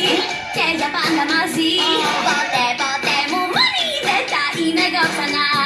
に賢者パンダマジボテボテもマリでたいめがさない。